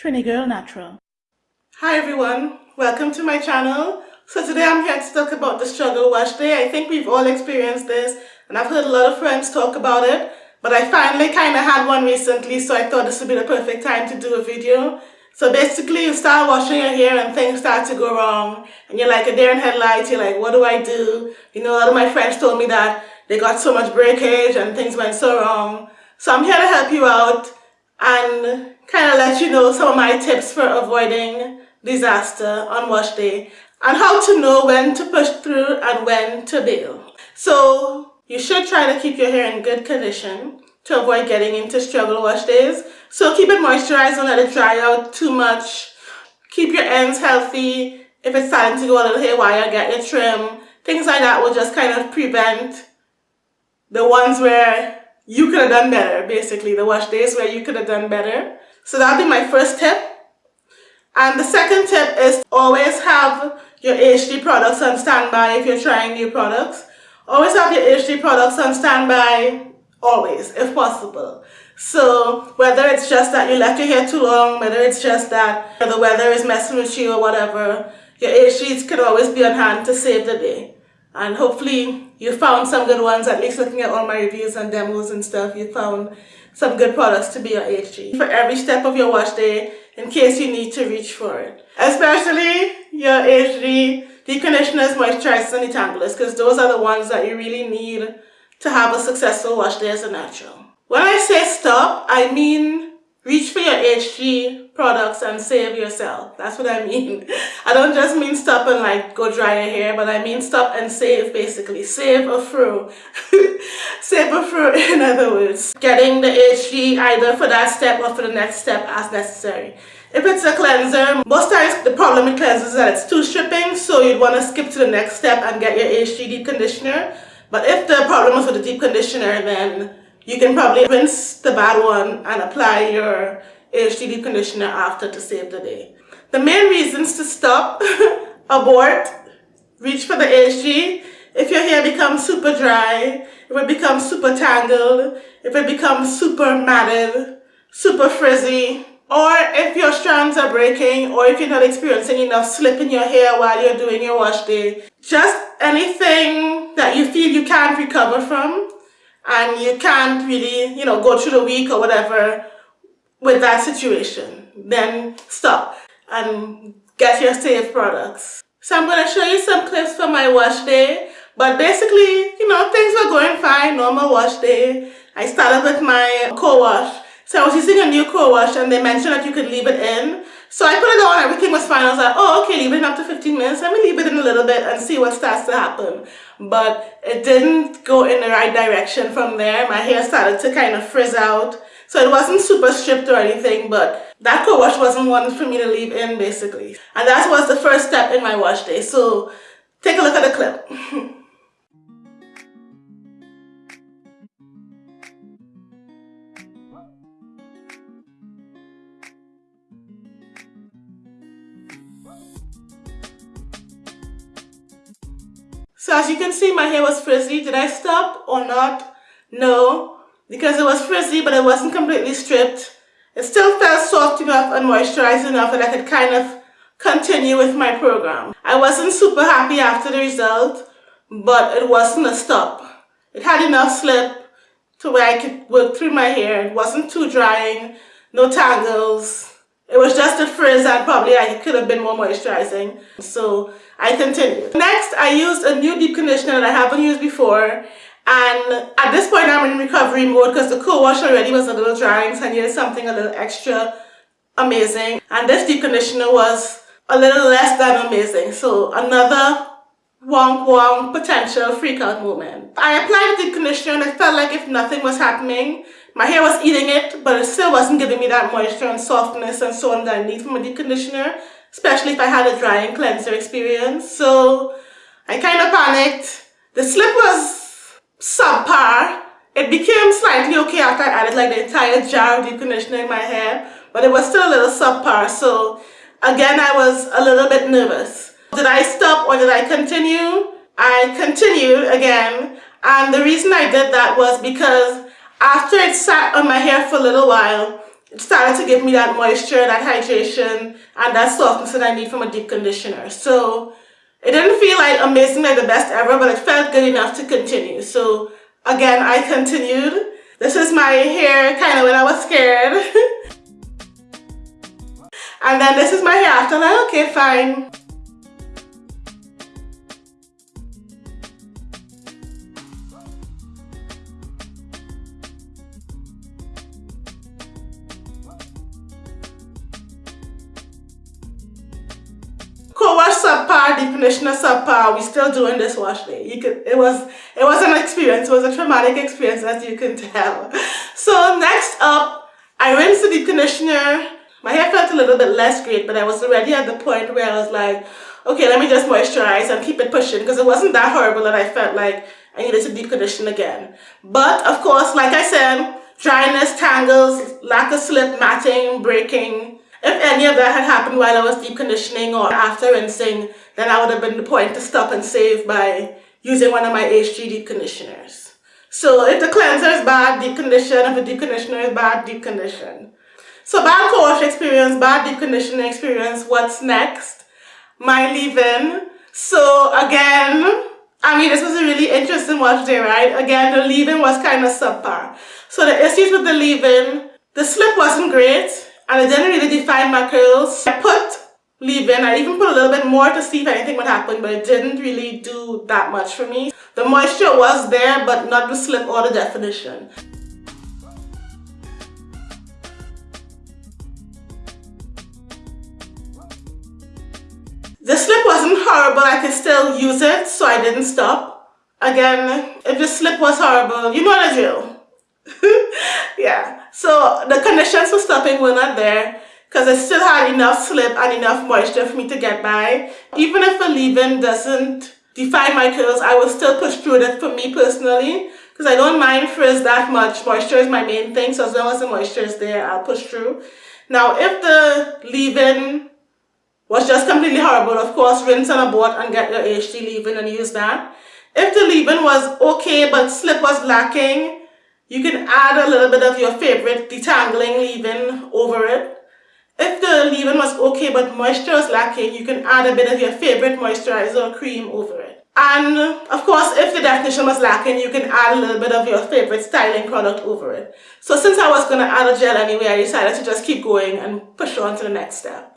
Trini Girl Natural. Hi everyone, welcome to my channel. So today I'm here to talk about the struggle wash day. I think we've all experienced this and I've heard a lot of friends talk about it. But I finally kind of had one recently so I thought this would be the perfect time to do a video. So basically you start washing your hair and things start to go wrong and you're like a deer in headlights, you're like what do I do? You know a lot of my friends told me that they got so much breakage and things went so wrong. So I'm here to help you out and kind of let you know some of my tips for avoiding disaster on wash day and how to know when to push through and when to bail. So you should try to keep your hair in good condition to avoid getting into struggle wash days. So keep it moisturized, don't let it dry out too much. Keep your ends healthy. If it's starting to go a little haywire, get your trim. Things like that will just kind of prevent the ones where you could have done better, basically, the wash days where you could have done better. So that'll be my first tip. And the second tip is always have your HG products on standby if you're trying new products. Always have your HG products on standby, always, if possible. So whether it's just that you left your hair too long, whether it's just that the weather is messing with you or whatever, your HGs could always be on hand to save the day. And hopefully you found some good ones, at least looking at all my reviews and demos and stuff, you found some good products to be your HG for every step of your wash day in case you need to reach for it. Especially your HG deep conditioners, moisturizers, and detanglers because those are the ones that you really need to have a successful wash day as a natural. When I say stop, I mean reach for your HG products and save yourself. That's what I mean. I don't just mean stop and like go dry your hair, but I mean stop and save basically. Save a fro. save a fro in other words. Getting the HG either for that step or for the next step as necessary. If it's a cleanser, most times the problem with cleansers is that it's too stripping, so you'd want to skip to the next step and get your HG deep conditioner. But if the problem is with the deep conditioner, then you can probably rinse the bad one and apply your HG conditioner after to save the day. The main reasons to stop, abort, reach for the HG, if your hair becomes super dry, if it becomes super tangled, if it becomes super matted, super frizzy, or if your strands are breaking, or if you're not experiencing enough slip in your hair while you're doing your wash day. Just anything that you feel you can't recover from, and you can't really, you know, go through the week or whatever with that situation, then stop and get your safe products. So I'm going to show you some clips from my wash day. But basically, you know, things were going fine, normal wash day. I started with my co-wash. So I was using a new co-wash and they mentioned that you could leave it in. So I put it on, everything was fine. I was like, oh, okay, leave it in up to 15 minutes. Let me leave it in a little bit and see what starts to happen. But it didn't go in the right direction from there. My hair started to kind of frizz out. So it wasn't super stripped or anything, but that co-wash wasn't one for me to leave in basically. And that was the first step in my wash day. So take a look at the clip. So as you can see, my hair was frizzy. Did I stop or not? No, because it was frizzy, but it wasn't completely stripped. It still felt soft enough and moisturized enough that I could kind of continue with my program. I wasn't super happy after the result, but it wasn't a stop. It had enough slip to where I could work through my hair. It wasn't too drying, no tangles, it was just a frizz that probably I could have been more moisturizing. So I continued. Next, I used a new deep conditioner that I haven't used before. And at this point, I'm in recovery mode because the co-wash already was a little drying, so I needed something a little extra amazing. And this deep conditioner was a little less than amazing. So another wonk wonk potential freakout moment. I applied the deep conditioner and it felt like if nothing was happening, my hair was eating it, but it still wasn't giving me that moisture and softness and so on that I need from a deep conditioner, especially if I had a drying cleanser experience. So I kind of panicked. The slip was subpar. It became slightly okay after I added like the entire jar of deep conditioner in my hair, but it was still a little subpar. So again, I was a little bit nervous. Did I stop or did I continue? I continued again. And the reason I did that was because after it sat on my hair for a little while, it started to give me that moisture, that hydration, and that softness that I need from a deep conditioner. So it didn't feel like amazing, like the best ever, but it felt good enough to continue. So again, I continued. This is my hair kind of when I was scared. and then this is my hair after, like, okay, fine. Deep conditioner subpar, we still doing this wash day. You could it was it was an experience, it was a traumatic experience as you can tell. So next up, I rinsed the deep conditioner. My hair felt a little bit less great, but I was already at the point where I was like, okay, let me just moisturize and keep it pushing because it wasn't that horrible that I felt like I needed to deep condition again. But of course, like I said, dryness, tangles, lack of slip, matting, breaking, if any of that had happened while I was deep conditioning or after rinsing, then I would have been the point to stop and save by using one of my HG deep conditioners. So if the cleanser is bad, deep condition. If the deep conditioner is bad, deep condition. So bad co-wash experience, bad deep conditioning experience. What's next? My leave-in. So again, I mean, this was a really interesting wash day, right? Again, the leave-in was kind of subpar. So the issues with the leave-in, the slip wasn't great and I didn't really define my curls. I put leave-in, I even put a little bit more to see if anything would happen, but it didn't really do that much for me. The moisture was there, but not the slip or the definition. The slip wasn't horrible, I could still use it, so I didn't stop. Again, if the slip was horrible, you know what the drill. yeah, so the conditions for stopping were not there because I still had enough slip and enough moisture for me to get by. Even if a leave-in doesn't define my curls, I will still push through that for me personally because I don't mind frizz that much. Moisture is my main thing, so as long as the moisture is there, I'll push through. Now, if the leave-in was just completely horrible, of course, rinse on a board and get your HG leave-in and use that. If the leave-in was okay, but slip was lacking, you can add a little bit of your favorite detangling leave-in over it. If the leave-in was okay but moisture is lacking, you can add a bit of your favorite moisturizer or cream over it. And of course, if the definition was lacking, you can add a little bit of your favorite styling product over it. So since I was going to add a gel anyway, I decided to just keep going and push on to the next step.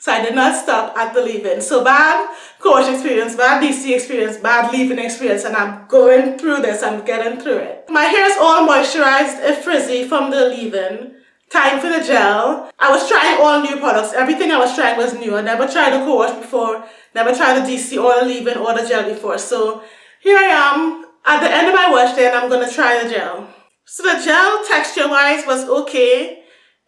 So I did not stop at the leave-in. So bad co-wash experience, bad DC experience, bad leave-in experience, and I'm going through this, I'm getting through it. My hair is all moisturized and frizzy from the leave-in. Time for the gel. I was trying all new products. Everything I was trying was new. I never tried a co-wash before, never tried the DC or the leave-in or the gel before. So here I am at the end of my wash day and I'm to try the gel. So the gel texture-wise was okay.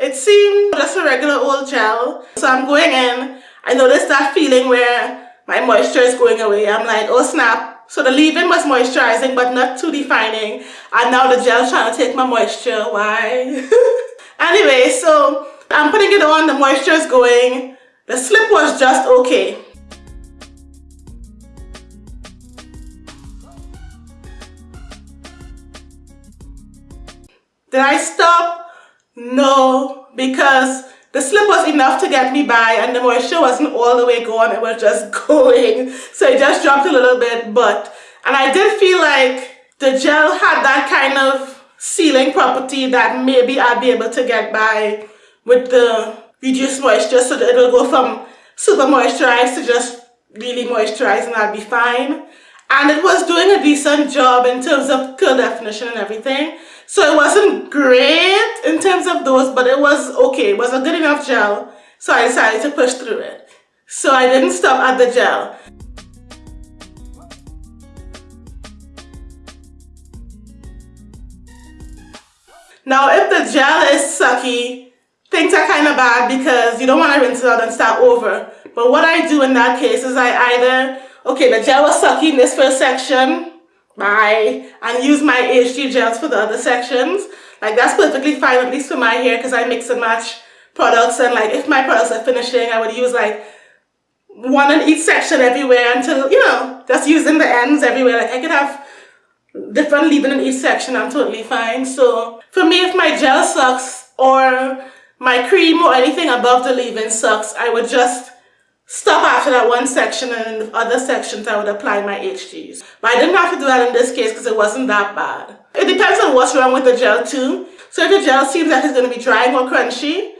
It seemed just a regular old gel. So I'm going in. I noticed that feeling where my moisture is going away. I'm like, oh snap. So the leave-in was moisturizing but not too defining. And now the gel's trying to take my moisture. Why? anyway, so I'm putting it on. The moisture is going. The slip was just okay. Did I stop? No, because the slip was enough to get me by and the moisture wasn't all the way gone, it was just going. So it just dropped a little bit, but, and I did feel like the gel had that kind of sealing property that maybe I'd be able to get by with the reduced moisture so that it'll go from super moisturized to just really moisturized and I'll be fine. And it was doing a decent job in terms of curl definition and everything. So it wasn't great in terms of those, but it was okay. It was a good enough gel. So I decided to push through it. So I didn't stop at the gel. Now if the gel is sucky, things are kind of bad because you don't want to rinse it out and start over. But what I do in that case is I either, okay, the gel was sucky in this first section, bye and use my HG gels for the other sections. Like that's perfectly fine at least for my hair because I mix and match products and like if my products are finishing I would use like one in each section everywhere until you know just using the ends everywhere. Like I could have different leave-in in each section I'm totally fine. So for me if my gel sucks or my cream or anything above the leave-in sucks, I would just stop after that one section and in the other sections I would apply my HGs. But I didn't have to do that in this case because it wasn't that bad. It depends on what's wrong with the gel too. So if the gel seems like it's going to be drying or crunchy,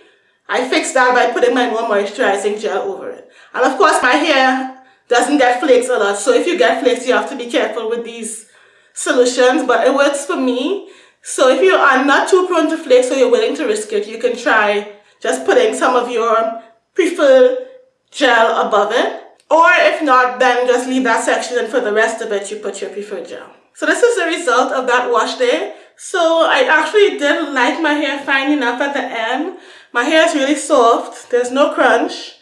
I fix that by putting my more moisturizing gel over it. And of course my hair doesn't get flakes a lot. So if you get flakes, you have to be careful with these solutions. But it works for me. So if you are not too prone to flakes or you're willing to risk it, you can try just putting some of your preferred gel above it. Or if not, then just leave that section and for the rest of it, you put your preferred gel. So this is the result of that wash day. So I actually did like my hair fine enough at the end. My hair is really soft. There's no crunch.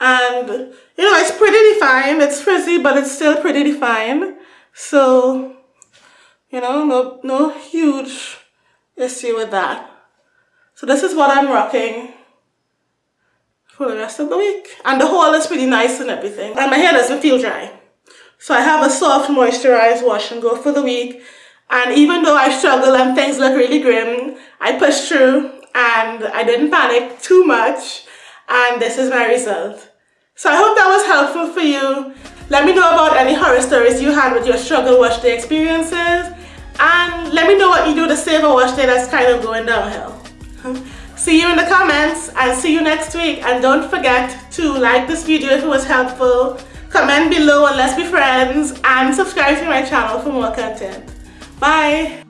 And, you know, it's pretty defined. It's frizzy, but it's still pretty defined. So, you know, no, no huge issue with that. So this is what I'm rocking for the rest of the week. And the haul is pretty nice and everything. And my hair doesn't feel dry. So I have a soft moisturized wash and go for the week. And even though I struggle and things look really grim, I pushed through and I didn't panic too much. And this is my result. So I hope that was helpful for you. Let me know about any horror stories you had with your struggle wash day experiences. And let me know what you do to save a wash day that's kind of going downhill. See you in the comments and see you next week. And don't forget to like this video if it was helpful, comment below and let's be friends, and subscribe to my channel for more content. Bye!